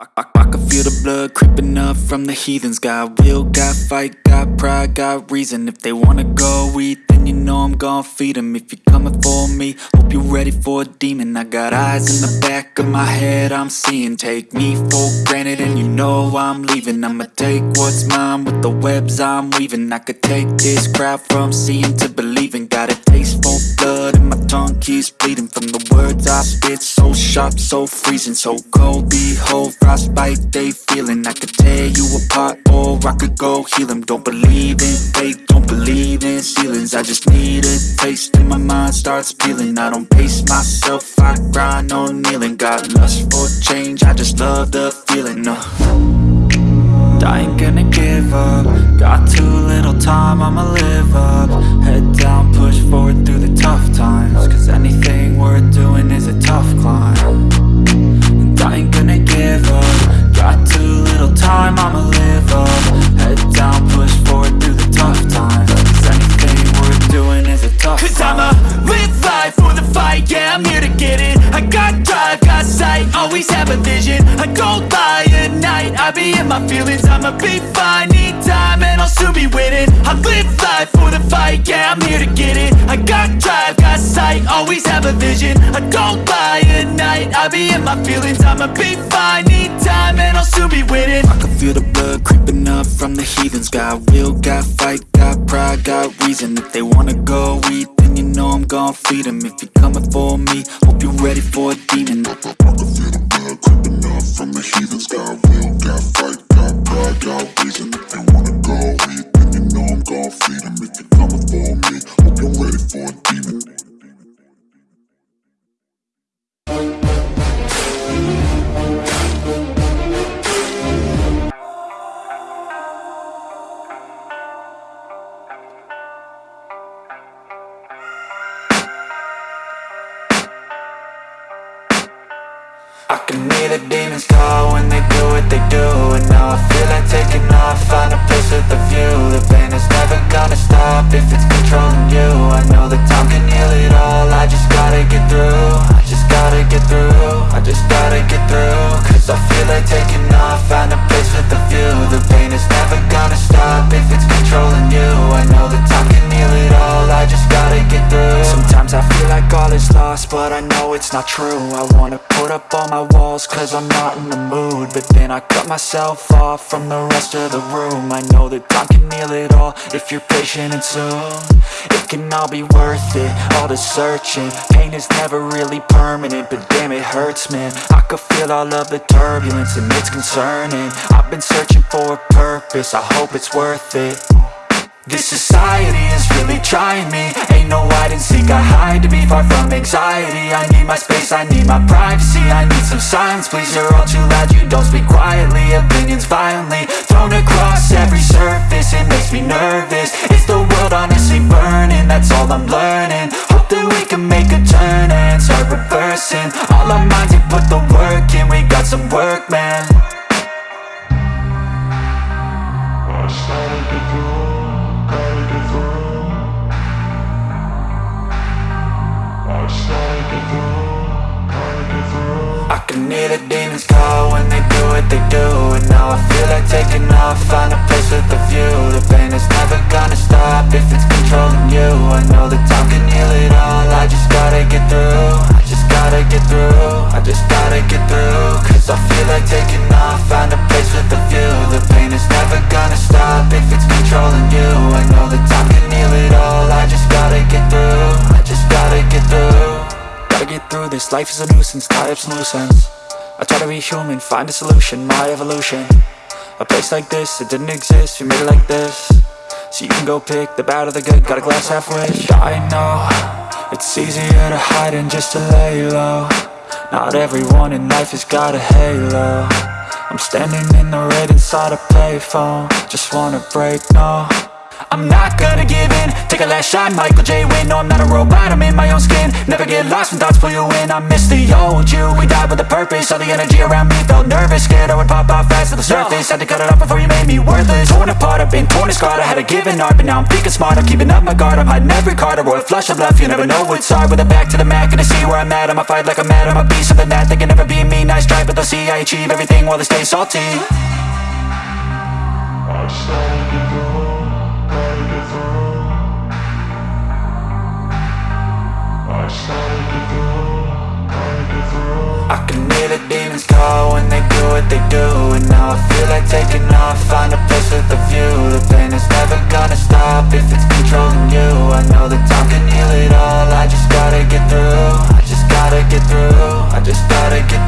I, I, I can feel the blood creeping up from the heathens. Got will, got fight, got pride, got reason. If they wanna go eat, then you know I'm gon' feed them If you're coming for me, hope you're ready for a demon. I got eyes in the back of my head, I'm seeing. Take me for granted and you know I'm leaving. I'ma take what's mine with the webs I'm weaving. I could take this crowd from seeing to believing. Got a taste for blood and my tongue keeps bleeding From the words I spit, so sharp, so freezing So cold, behold, frostbite they feeling. I could tear you apart or I could go heal them Don't believe in fate, don't believe in ceilings. I just need a taste and my mind starts peeling. I don't pace myself, I grind on kneeling. Got lust for change, I just love the feeling uh. I ain't gonna give up Got too little time, I'ma live have a vision. I don't lie at night, I be in my feelings. I'ma be fine, need time, and I'll soon be winning. I live life for the fight, yeah, I'm here to get it. I got drive, got sight, always have a vision. I don't lie at night, I be in my feelings. I'ma be fine, need time, and I'll soon be winning. I can feel the blood creeping up from the heathens. Got will, got fight, got pride, got reason. If they wanna go eat, then you know I'm gon' feed them If you're coming for me, hope you're ready for a demon Up from the heathens can hear the demons call when they do what they do. And now I feel like taking off, find a place with a view. The pain is never gonna stop if it's controlling you. I know that time can heal it all, I just gotta get through. I just gotta get through, I just gotta get through. Cause I feel like taking off, find a place with a view. The pain is never gonna stop if it's controlling you. I know that time can heal it all, I just gotta get through. Sometimes I feel like all is lost, but I know it's not true wanna put up all my walls cause I'm not in the mood. But then I cut myself off from the rest of the room. I know that time can heal it all if you're patient and soon. It can all be worth it, all the searching. Pain is never really permanent, but damn it hurts man. I could feel all of the turbulence and it's concerning. I've been searching for a purpose, I hope it's worth it this society is really trying me. Ain't no hide and seek, I hide to be far from anxiety. I need my space, I need my privacy. I need some silence, please, you're all too loud. You don't speak quietly, opinions violently Thrown across every surface, it makes me nervous. Is the world honestly burning? That's all I'm learning. Hope that we can make a turn and start reversing. All our minds and put the work in, we got some work, man I can hear the demons call when they do what they do And now I feel like taking off, find a place with a view. The pain is never gonna stop if it's controlling you. I know that time can heal it all, I just gotta get through I just gotta get through, I just gotta get through life is a nuisance, tie up some loose ends I try to be human, find a solution, my evolution. A place like this, it didn't exist, we made it like this. So you can go pick the bad or the good, got a glass half wish. I know, it's easier to hide than just to lay low. Not everyone in life has got a halo. I'm standing in the red inside a payphone. Just wanna break, no I'm not gonna give in. Take a last shot, Michael J. Win No, I'm not a robot, I'm in my own skin. Never get lost when thoughts pull you in. I miss the old you, we died with a purpose. All the energy around me felt nervous. Scared I would pop off fast to the surface. Had to cut it off before you made me worthless. Torn apart, I've been torn and scarred. I had a given art, but now I'm thinking smart. I'm keeping up my guard, I'm hiding every card. A royal flush of love, you never know what's hard. With a back to the mat, gonna see where I'm at. I'ma fight like I'm mad, I'ma be something that They can never be me, nice try But they'll see I achieve everything while they stay salty I can hear the demons call when they do what they do And now I feel like taking off, find a place with a view. The pain is never gonna stop if it's controlling you. I know that time can heal it all, I just gotta get through. I just gotta get through, I just gotta get through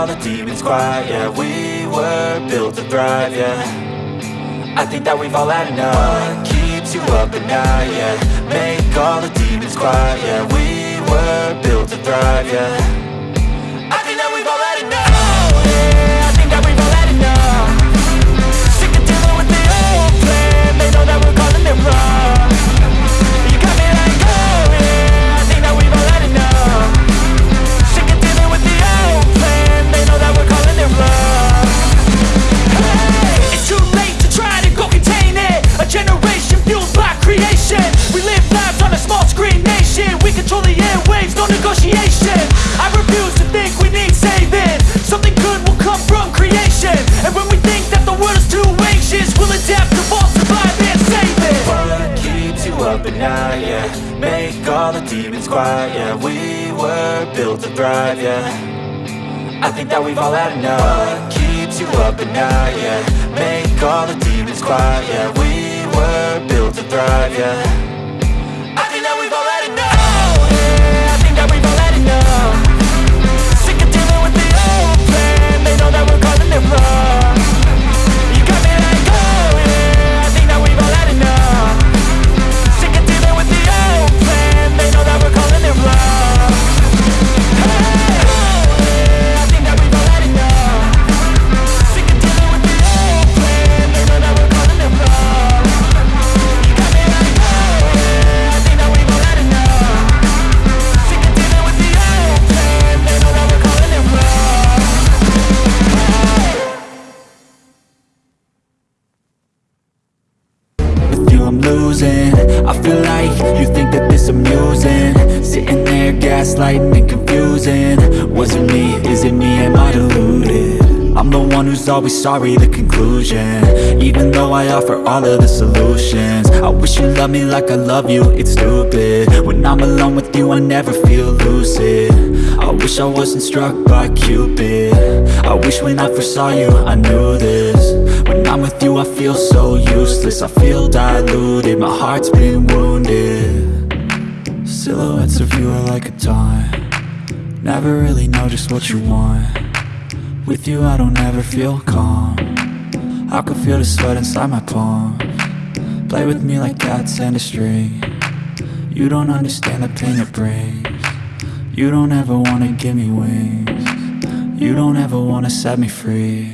all the demons quiet, yeah. We were built to thrive, yeah. I think that we've all had enough. What keeps you up at night, yeah? Make all the demons quiet, yeah. We were built to thrive, yeah quiet, yeah. We were built to thrive, yeah. I think that we've all had enough. What keeps you up at night, yeah? Make all the demons quiet, yeah. We were built to thrive, yeah. I and confusing. Was it me? Is it me? Am I deluded? I'm the one who's always sorry, the conclusion. Even though I offer all of the solutions. I wish you loved me like I love you, it's stupid. When I'm alone with you I never feel lucid. I wish I wasn't struck by Cupid. I wish when I first saw you I knew this. When I'm with you I feel so useless. I feel diluted, my heart's been wounded Silhouettes of you are like a taunt Never really know just what you want. With you I don't ever feel calm. I can feel the sweat inside my palm. Play with me like cats and a string. You don't understand the pain it brings. You don't ever wanna give me wings. You don't ever wanna set me free.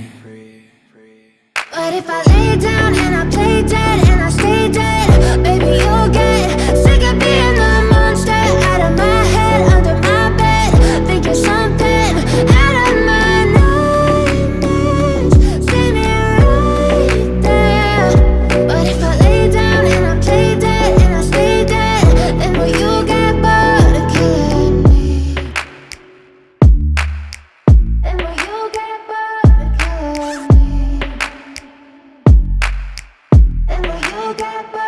But if I lay down and I play dead and I stay dead, baby you'll get still got my